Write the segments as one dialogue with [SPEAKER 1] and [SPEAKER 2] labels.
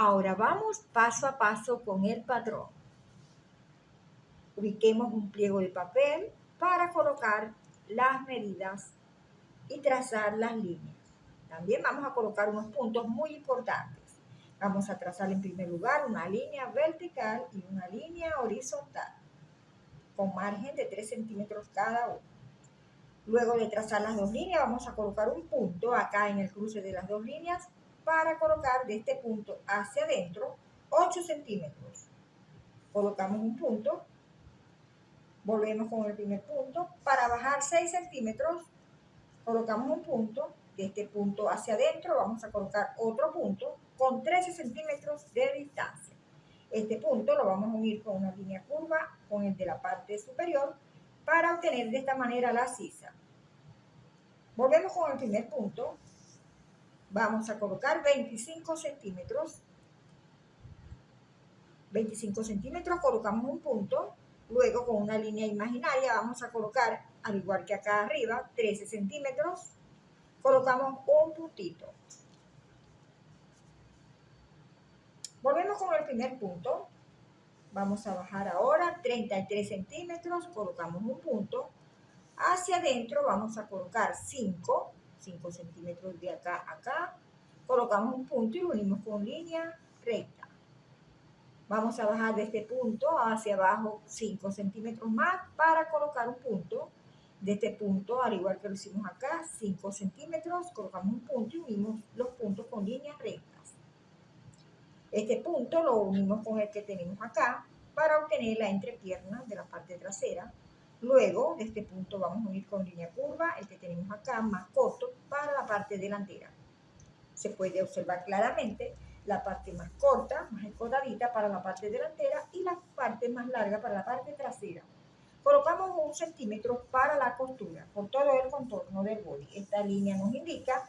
[SPEAKER 1] Ahora vamos paso a paso con el patrón. Ubiquemos un pliego de papel para colocar las medidas y trazar las líneas. También vamos a colocar unos puntos muy importantes. Vamos a trazar en primer lugar una línea vertical y una línea horizontal con margen de 3 centímetros cada uno. Luego de trazar las dos líneas vamos a colocar un punto acá en el cruce de las dos líneas para colocar de este punto hacia adentro 8 centímetros. Colocamos un punto, volvemos con el primer punto. Para bajar 6 centímetros colocamos un punto, de este punto hacia adentro vamos a colocar otro punto con 13 centímetros de distancia. Este punto lo vamos a unir con una línea curva con el de la parte superior para obtener de esta manera la sisa. Volvemos con el primer punto. Vamos a colocar 25 centímetros. 25 centímetros, colocamos un punto. Luego con una línea imaginaria vamos a colocar, al igual que acá arriba, 13 centímetros. Colocamos un puntito. Volvemos con el primer punto. Vamos a bajar ahora 33 centímetros, colocamos un punto. Hacia adentro vamos a colocar 5, 5 centímetros de acá a acá. Colocamos un punto y unimos con línea recta. Vamos a bajar de este punto hacia abajo 5 centímetros más para colocar un punto. De este punto, al igual que lo hicimos acá, 5 centímetros, colocamos un punto y unimos los puntos con línea recta. Este punto lo unimos con el que tenemos acá para obtener la entrepierna de la parte trasera. Luego, de este punto vamos a unir con línea curva el que tenemos acá más corto para la parte delantera. Se puede observar claramente la parte más corta, más escotadita para la parte delantera y la parte más larga para la parte trasera. Colocamos un centímetro para la costura por todo el contorno del body. Esta línea nos indica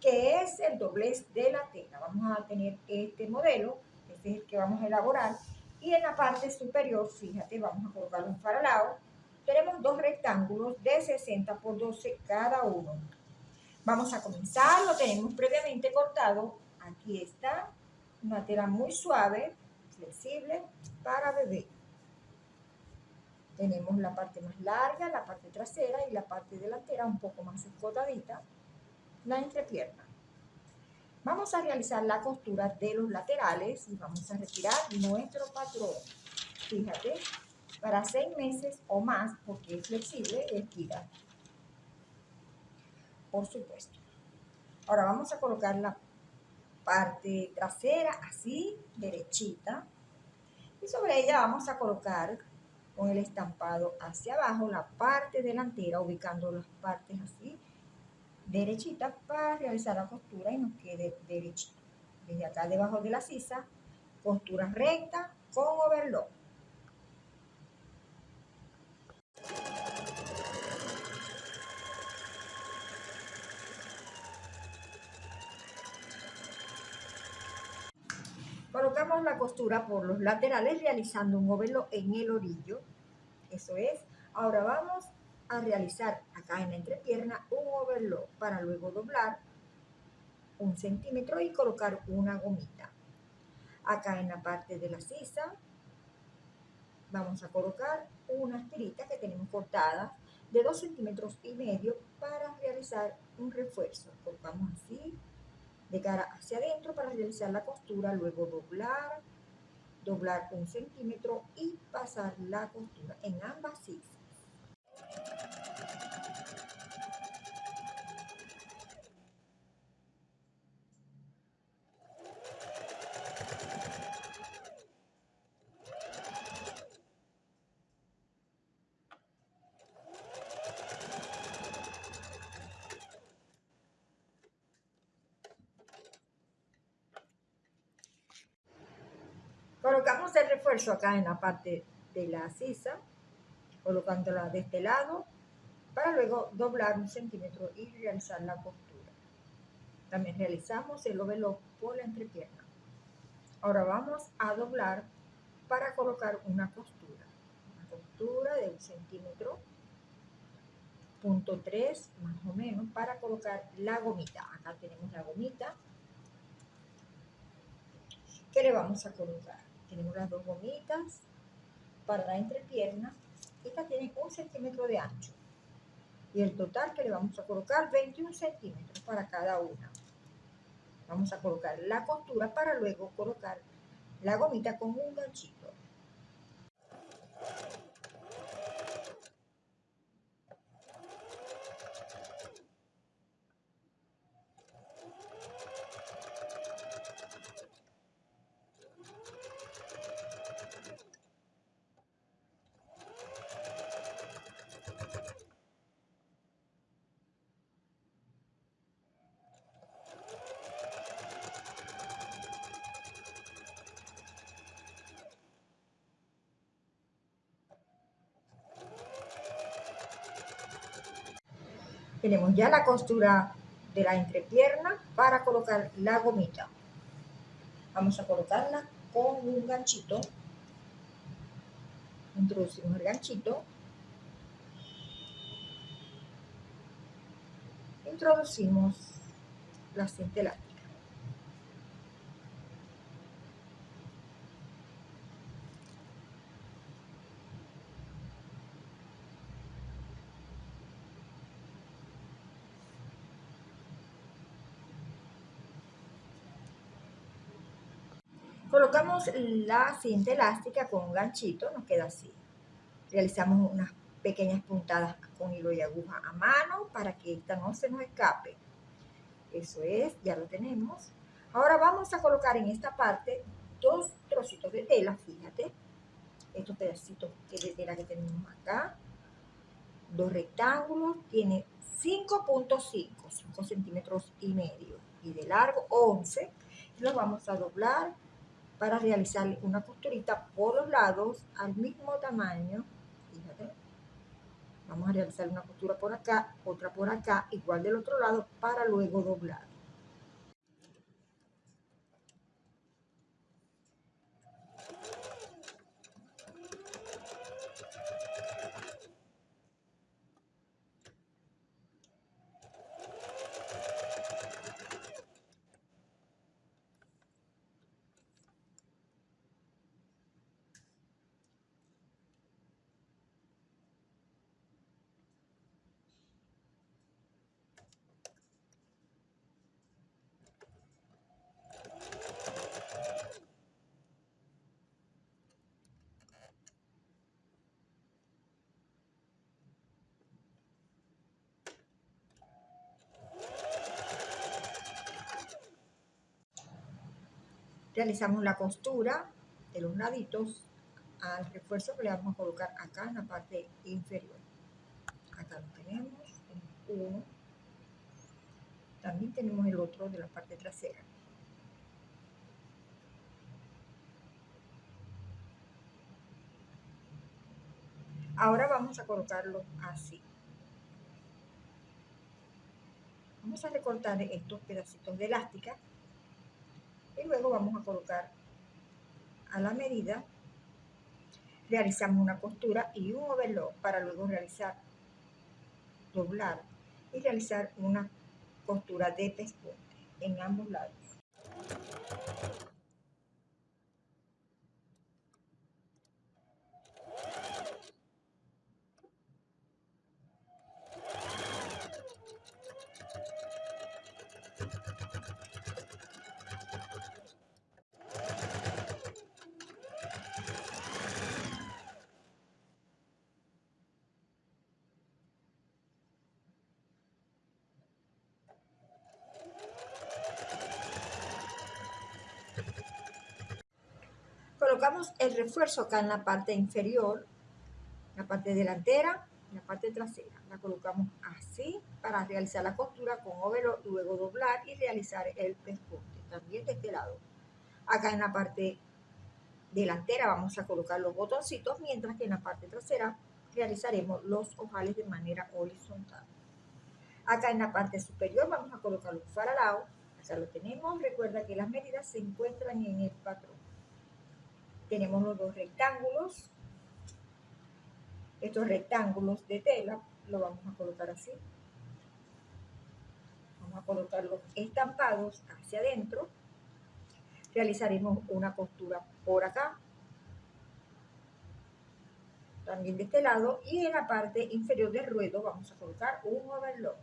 [SPEAKER 1] que es el doblez de la tela. Vamos a tener este modelo, este es el que vamos a elaborar, y en la parte superior, fíjate, vamos a colocar un faralado. Tenemos dos rectángulos de 60 por 12 cada uno. Vamos a comenzar, lo tenemos previamente cortado. Aquí está, una tela muy suave, flexible, para bebé. Tenemos la parte más larga, la parte trasera y la parte delantera un poco más escotadita la entrepierna. Vamos a realizar la costura de los laterales y vamos a retirar nuestro patrón. Fíjate, para seis meses o más, porque es flexible, estira. Por supuesto. Ahora vamos a colocar la parte trasera así, derechita. Y sobre ella vamos a colocar con el estampado hacia abajo la parte delantera, ubicando las partes así derechita para realizar la costura y nos quede derechito. Desde acá debajo de la sisa, costura recta con overlock. La costura por los laterales realizando un overlock en el orillo. Eso es. Ahora vamos a realizar acá en la entrepierna un overlock para luego doblar un centímetro y colocar una gomita. Acá en la parte de la sisa vamos a colocar unas tiritas que tenemos cortadas de 2 centímetros y medio para realizar un refuerzo. Colocamos así de cara hacia adentro para realizar la costura, luego doblar, doblar un centímetro y pasar la costura en ambas sisas. Refuerzo acá en la parte de la sisa, colocándola de este lado, para luego doblar un centímetro y realizar la costura. También realizamos el overlock por la entrepierna. Ahora vamos a doblar para colocar una costura. Una costura de un centímetro, punto 3 más o menos, para colocar la gomita. Acá tenemos la gomita que le vamos a colocar. Tenemos las dos gomitas para la entrepierna. Esta tiene un centímetro de ancho. Y el total que le vamos a colocar 21 centímetros para cada una. Vamos a colocar la costura para luego colocar la gomita con un ganchito. Tenemos ya la costura de la entrepierna para colocar la gomita. Vamos a colocarla con un ganchito. Introducimos el ganchito. Introducimos la cinta elástica. La cinta elástica con un ganchito, nos queda así. Realizamos unas pequeñas puntadas con hilo y aguja a mano para que esta no se nos escape. Eso es, ya lo tenemos. Ahora vamos a colocar en esta parte dos trocitos de tela, fíjate. Estos pedacitos de tela que tenemos acá. Dos rectángulos, tiene 5.5, 5 centímetros y medio. Y de largo 11. Los vamos a doblar para realizar una costurita por los lados al mismo tamaño. Fíjate. Vamos a realizar una costura por acá, otra por acá, igual del otro lado, para luego doblar. Realizamos la costura de los laditos al refuerzo que le vamos a colocar acá en la parte inferior. Acá lo tenemos, uno. También tenemos el otro de la parte trasera. Ahora vamos a colocarlo así. Vamos a recortar estos pedacitos de elástica y luego vamos a colocar a la medida realizamos una costura y un overlock para luego realizar doblar y realizar una costura de pespunte en ambos lados colocamos el refuerzo acá en la parte inferior, la parte delantera, la parte trasera. La colocamos así para realizar la costura con overlock, luego doblar y realizar el pespunte. También de este lado. Acá en la parte delantera vamos a colocar los botoncitos, mientras que en la parte trasera realizaremos los ojales de manera horizontal. Acá en la parte superior vamos a colocar los faralados. Acá lo tenemos. Recuerda que las medidas se encuentran en el patrón tenemos los dos rectángulos. Estos rectángulos de tela lo vamos a colocar así. Vamos a colocarlos estampados hacia adentro. realizaremos una costura por acá también de este lado y en la parte inferior del ruedo vamos a colocar un overlock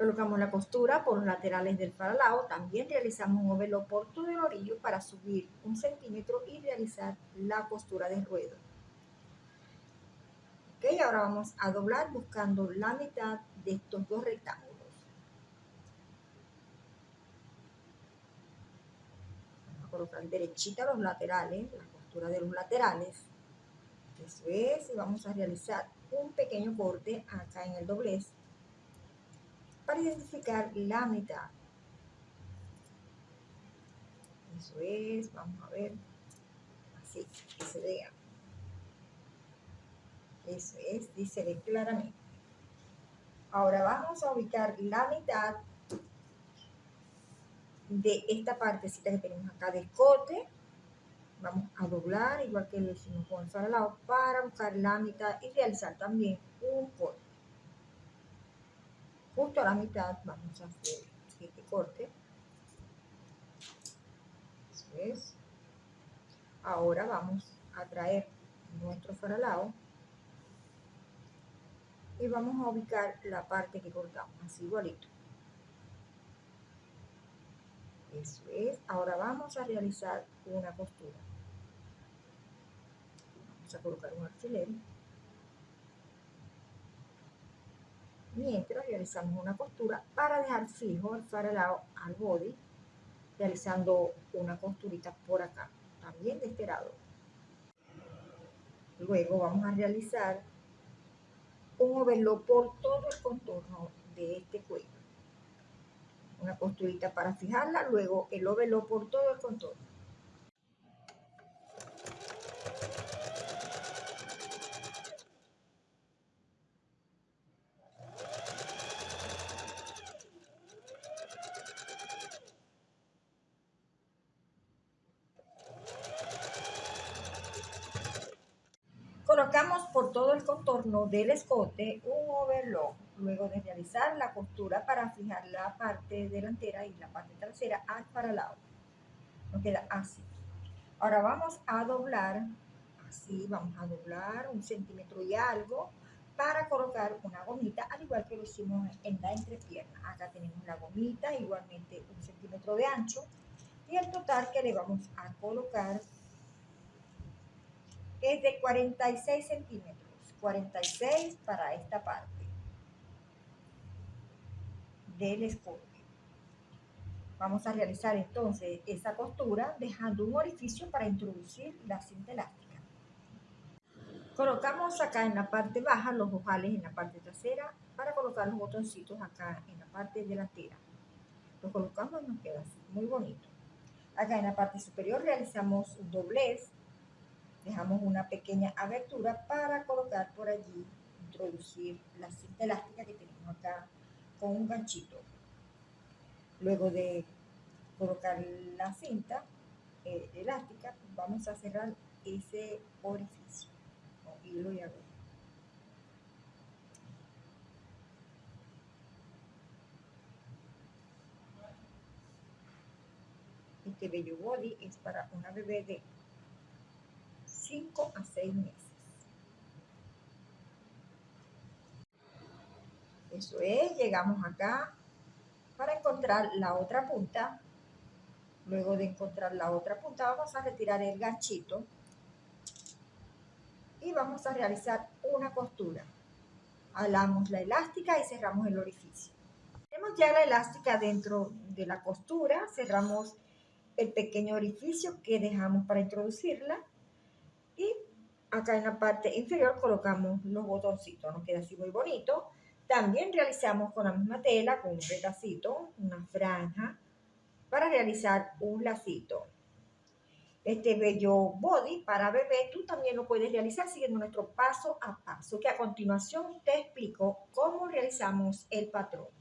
[SPEAKER 1] Colocamos la costura por los laterales del faralao. También realizamos un overlock por todo el orillo para subir un centímetro y realizar la costura de ruedo. Ok, ahora vamos a doblar buscando la mitad de estos dos rectángulos. Colocar derechita los laterales, la costura de los laterales. Eso es, y vamos a realizar un pequeño corte acá en el doblez para identificar la mitad. Eso es, vamos a ver, así, que se vea. Eso es, dice claramente. Ahora vamos a ubicar la mitad de esta partecita que tenemos acá de escote. Vamos a doblar, igual que lo hicimos con el para buscar la mitad y realizar también un corte justo a la mitad vamos a hacer este corte. Eso es. Ahora vamos a traer nuestro faralao y vamos a ubicar la parte que cortamos, así igualito. Eso es. Ahora vamos a realizar una costura. Vamos a colocar un alfiler. Mientras realizamos una costura para dejar fijo el faralao al body, realizando una costurita por acá, también de este lado. Luego vamos a realizar un overlock por todo el contorno de este cuello. Una costurita para fijarla, luego el overlock por todo el contorno. Colocamos por todo el contorno del escote un overlock, luego de realizar la costura para fijar la parte delantera y la parte trasera al paralado. Nos queda así. Ahora vamos a doblar, así vamos a doblar un centímetro y algo para colocar una gomita, al igual que lo hicimos en la entrepierna. Acá tenemos la gomita, igualmente un centímetro de ancho, y el total que le vamos a colocar es de 46 centímetros. 46 para esta parte del escote. Vamos a realizar entonces esa costura dejando un orificio para introducir la cinta elástica. Colocamos acá en la parte baja los ojales en la parte trasera para colocar los botoncitos acá en la parte delantera. Los colocamos y nos queda así, muy bonito. Acá en la parte superior realizamos un doblez dejamos una pequeña abertura para colocar por allí, introducir la cinta elástica que tenemos acá con un ganchito. Luego de colocar la cinta eh, elástica, vamos a cerrar ese orificio con hilo y aguja. Este bello body es para una bebé de 5 a 6 meses. Eso es, llegamos acá para encontrar la otra punta. Luego de encontrar la otra punta vamos a retirar el ganchito y vamos a realizar una costura. Alamos la elástica y cerramos el orificio. Tenemos ya la elástica dentro de la costura, cerramos el pequeño orificio que dejamos para introducirla y acá en la parte inferior colocamos los botoncitos, nos queda así muy bonito. También realizamos con la misma tela, con un retacito, una franja, para realizar un lacito. Este bello body para bebé, tú también lo puedes realizar siguiendo nuestro paso a paso, que a continuación te explico cómo realizamos el patrón.